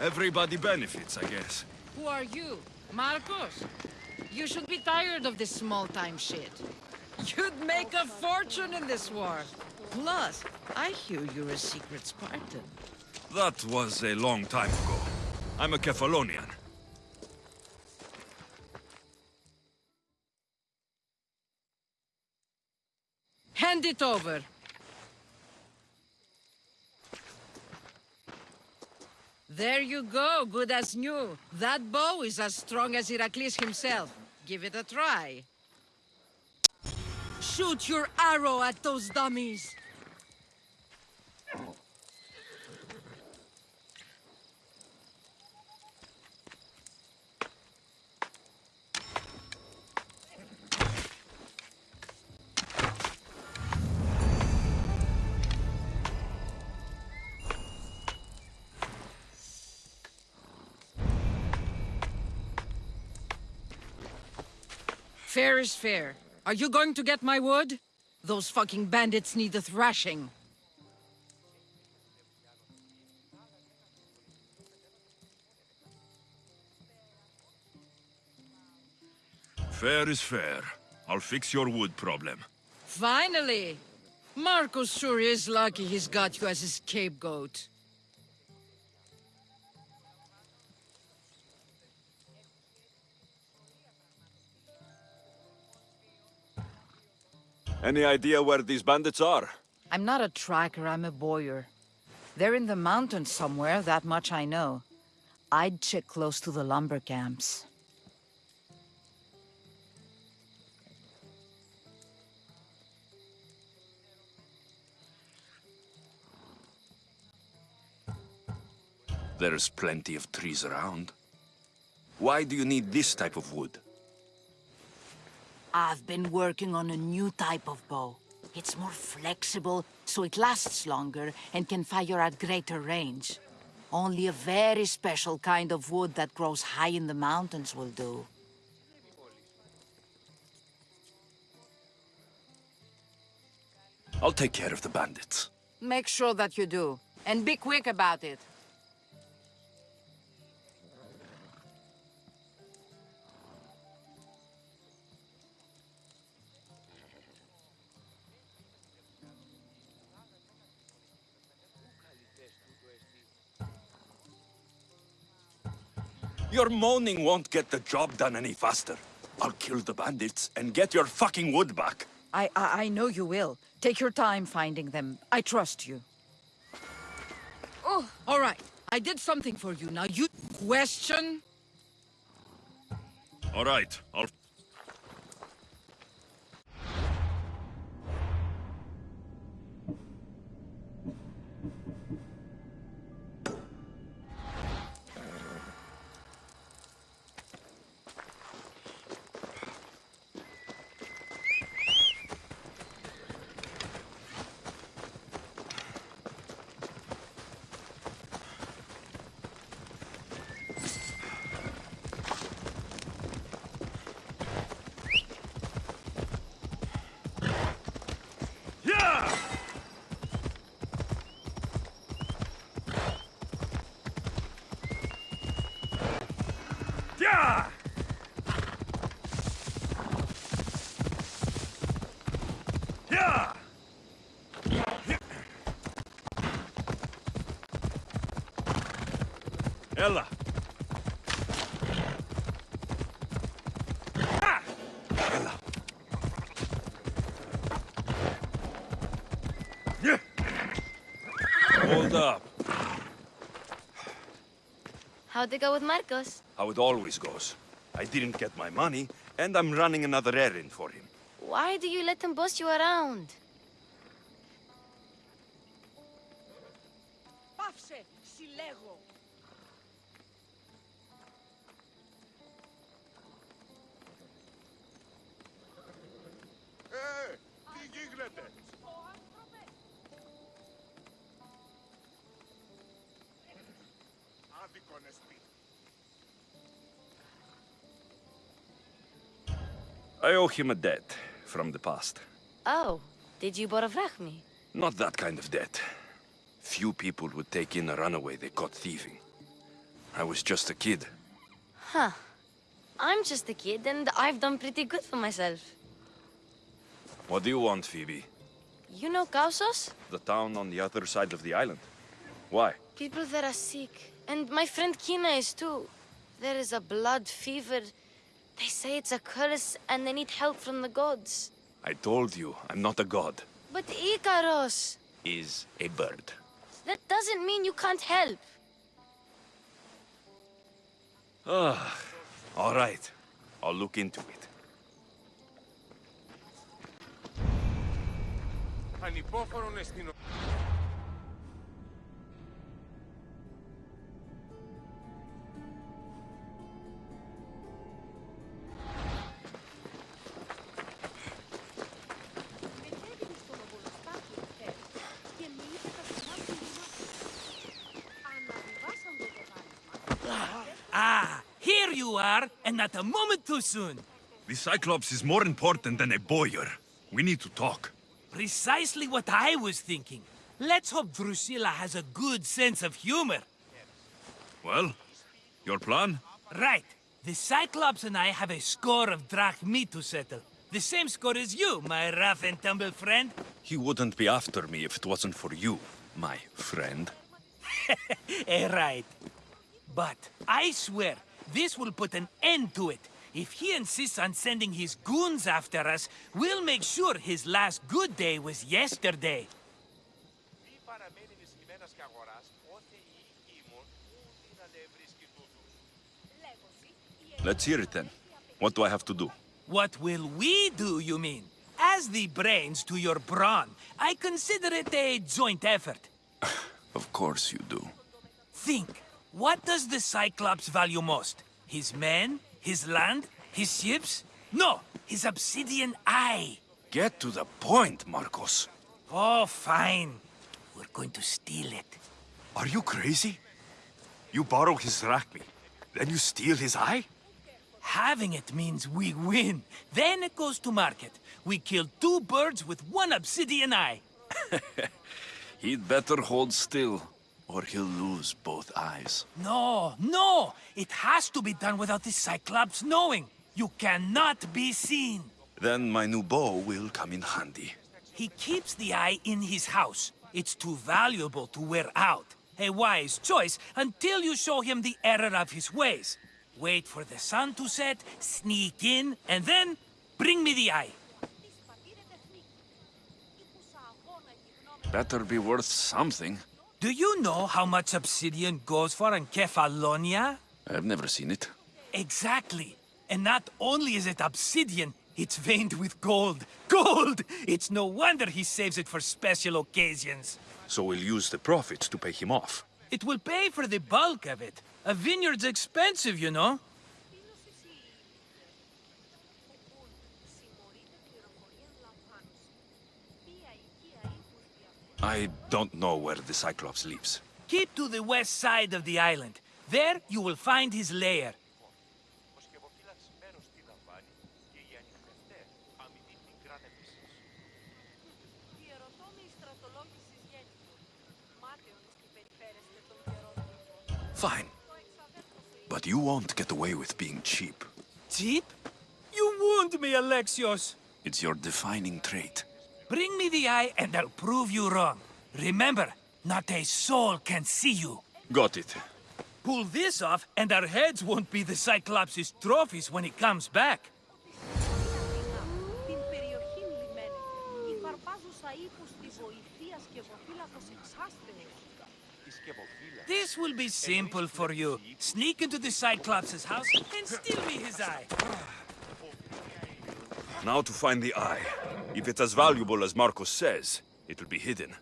Everybody benefits, I guess. Who are you? Marcos? You should be tired of this small-time shit. You'd make a fortune in this war. Plus, I hear you're a secret Spartan. That was a long time ago. I'm a Kephalonian. Hand it over. There you go, good as new. That bow is as strong as Heracles himself. Give it a try. Shoot your arrow at those dummies. Fair is fair. Are you going to get my wood? Those fucking bandits need a thrashing. Fair is fair. I'll fix your wood problem. Finally! Marcos sure is lucky he's got you as his scapegoat. Any idea where these bandits are? I'm not a tracker, I'm a bowyer. They're in the mountains somewhere, that much I know. I'd check close to the lumber camps. There's plenty of trees around. Why do you need this type of wood? I've been working on a new type of bow. It's more flexible, so it lasts longer and can fire at greater range. Only a very special kind of wood that grows high in the mountains will do. I'll take care of the bandits. Make sure that you do. And be quick about it. Your moaning won't get the job done any faster. I'll kill the bandits and get your fucking wood back. I, I, I know you will. Take your time finding them. I trust you. Oh, all right. I did something for you. Now you question? All right, I'll... Yeah! Yeah! Yeah! Ella! Ah! Ella! Yeah! Hold up. How'd it go with Marcos? How it always goes. I didn't get my money, and I'm running another errand for him. Why do you let him boss you around? Πάυσε, συλλέγω. I owe him a debt from the past. Oh, did you Borovrach me? Not that kind of debt. Few people would take in a runaway they caught thieving. I was just a kid. Huh. I'm just a kid and I've done pretty good for myself. What do you want, Phoebe? You know Kausos? The town on the other side of the island. Why? People that are sick. And my friend Kina is too. There is a blood fever. They say it's a curse and they need help from the gods. I told you, I'm not a god. But Ikaros... Is a bird. That doesn't mean you can't help. Ah, all right. I'll look into it. Ανυπόφορον. You are, and not a moment too soon. The Cyclops is more important than a bowyer. We need to talk. Precisely what I was thinking. Let's hope Drusilla has a good sense of humor. Well, your plan? Right. The Cyclops and I have a score of drachmae to settle. The same score as you, my rough and tumble friend. He wouldn't be after me if it wasn't for you, my friend. Eh, right. But I swear, this will put an end to it. If he insists on sending his goons after us, we'll make sure his last good day was yesterday. Let's hear it then. What do I have to do? What will we do, you mean? As the brains to your brawn, I consider it a joint effort. of course you do. Think what does the Cyclops value most? His men? His land? His ships? No, his obsidian eye. Get to the point, Marcos. Oh, fine. We're going to steal it. Are you crazy? You borrow his drachmae, then you steal his eye? Having it means we win. Then it goes to market. We kill two birds with one obsidian eye. He'd better hold still, or he'll lose both eyes. No, no! It has to be done without the Cyclops knowing. You cannot be seen. Then my new bow will come in handy. He keeps the eye in his house. It's too valuable to wear out. A wise choice until you show him the error of his ways. Wait for the sun to set, sneak in, and then bring me the eye. Better be worth something. Do you know how much obsidian goes for in Kefalonia? I've never seen it. Exactly. And not only is it obsidian, it's veined with gold. Gold! It's no wonder he saves it for special occasions. So we'll use the profits to pay him off. It will pay for the bulk of it. A vineyard's expensive, you know. I don't know where the Cyclops lives. Keep to the west side of the island. There you will find his lair. Fine. But you won't get away with being cheap. Cheap? You wound me, Alexios! It's your defining trait. Bring me the eye and I'll prove you wrong. Remember, not a soul can see you. Got it. Pull this off and our heads won't be the Cyclops' trophies when he comes back. This will be simple for you. Sneak into the Cyclops' house and steal me his eye. Now to find the eye. If it's as valuable as Marcos says, it'll be hidden.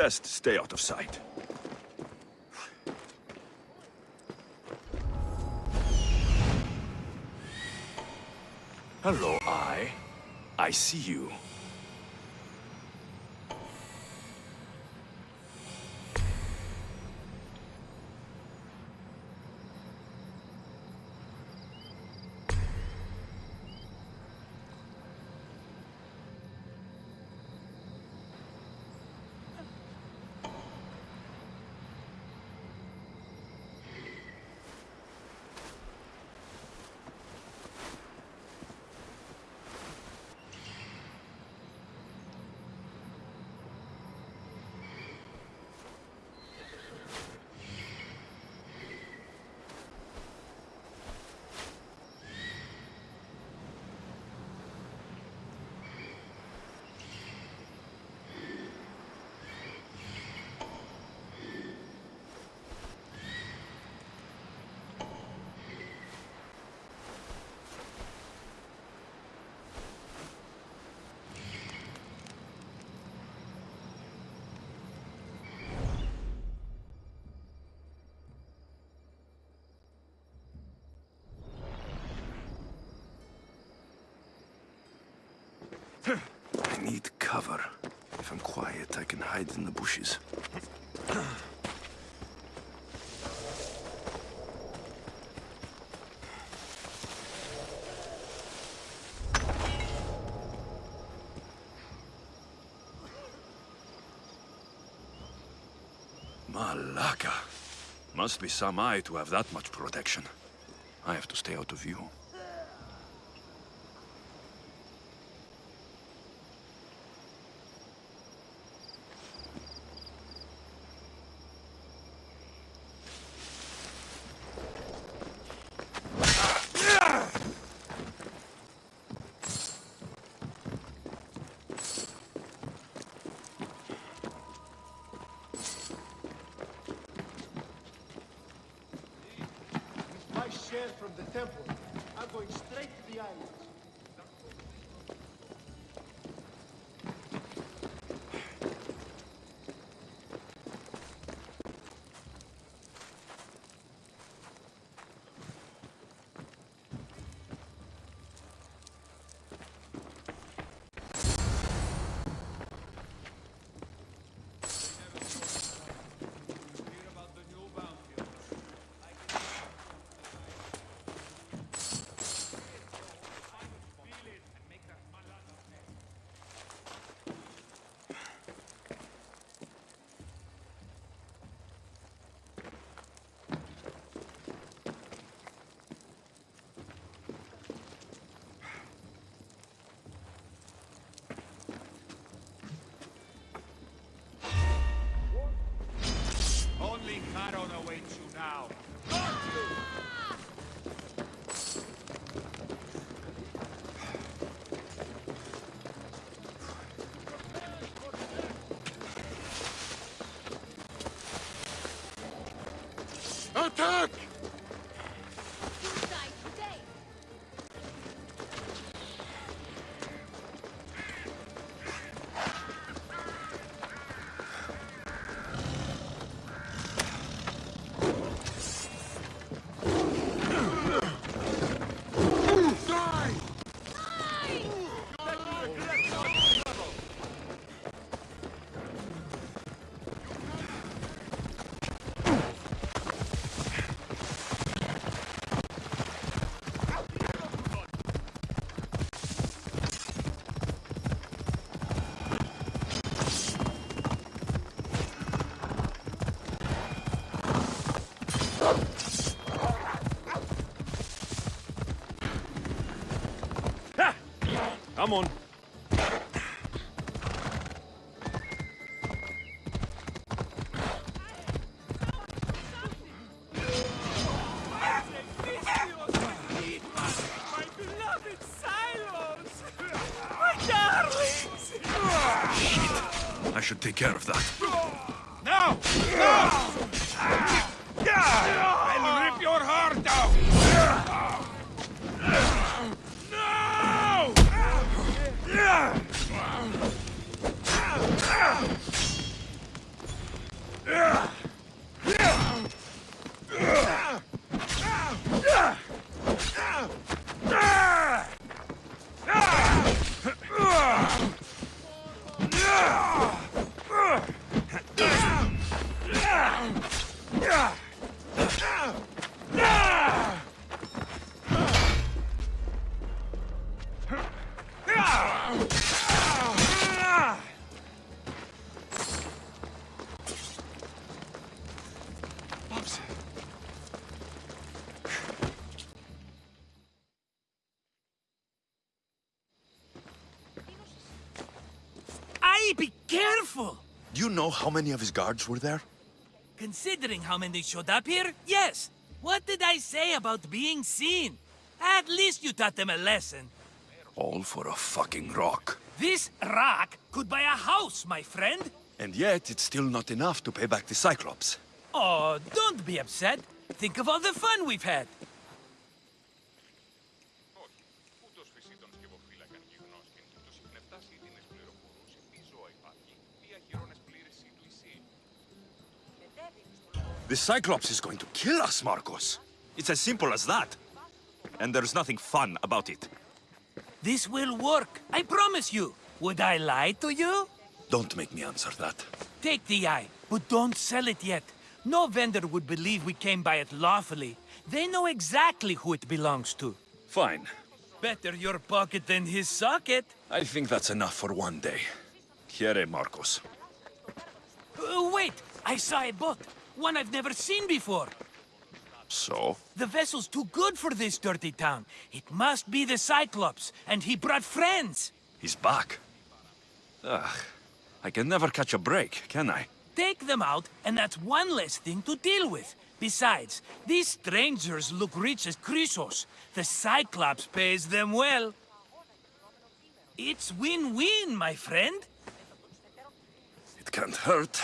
Best stay out of sight. Hello, I. I see you. I need cover. If I'm quiet, I can hide in the bushes. Malaka. Must be some eye to have that much protection. I have to stay out of view. From the temple. I'm going straight to the islands. Should take care of that. Now! I'll Do you know how many of his guards were there? Considering how many showed up here, yes. What did I say about being seen? At least you taught them a lesson. All for a fucking rock. This rock could buy a house, my friend. And yet, it's still not enough to pay back the Cyclops. Oh, don't be upset. Think of all the fun we've had. The Cyclops is going to kill us, Marcos. It's as simple as that. And there's nothing fun about it. This will work. I promise you. Would I lie to you? Don't make me answer that. Take the eye, but don't sell it yet. No vendor would believe we came by it lawfully. They know exactly who it belongs to. Fine. Better your pocket than his socket. I think that's enough for one day. Here, Marcos. Uh, wait, I saw a boat. One I've never seen before. So? The vessel's too good for this dirty town. It must be the Cyclops, and he brought friends. He's back. Ugh. I can never catch a break, can I? Take them out, and that's one less thing to deal with. Besides, these strangers look rich as Croesus. The Cyclops pays them well. It's win-win, my friend. It can't hurt.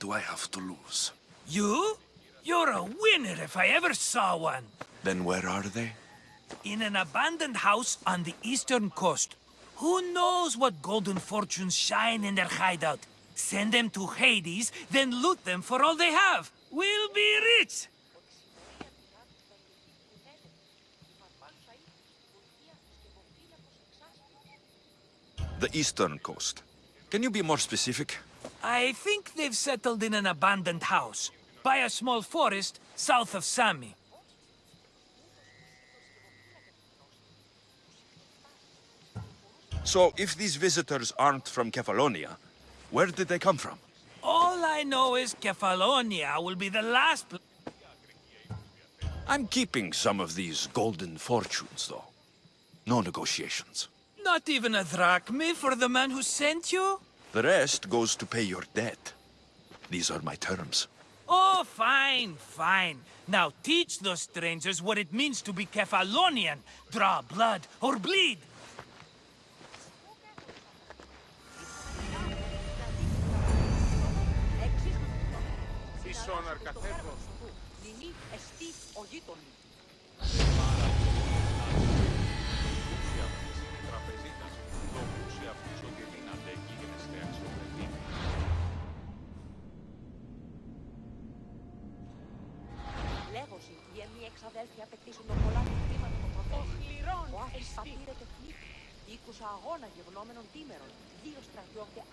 Do I have to lose? You? You're a winner if I ever saw one. Then where are they? In an abandoned house on the eastern coast. Who knows what golden fortunes shine in their hideout? Send them to Hades, then loot them for all they have. We'll be rich! The eastern coast. Can you be more specific? I think they've settled in an abandoned house, by a small forest south of Sami. So, if these visitors aren't from Kefalonia, where did they come from? All I know is Kefalonia will be the last I'm keeping some of these golden fortunes, though. No negotiations. Not even a drachme for the man who sent you? The rest goes to pay your debt. These are my terms. Oh, fine, fine. Now teach those strangers what it means to be Kefalonian. Draw blood or bleed. Ισόν αρκαθέτω. Νινή εστί ο γείτονι. αδέλφια απαιτήσουν πολλά των. Ο Άχης πατήρε και πνίχτη. Είκουσα αγώνα γευλόμενων τίμερων. Δύο στρατιώτες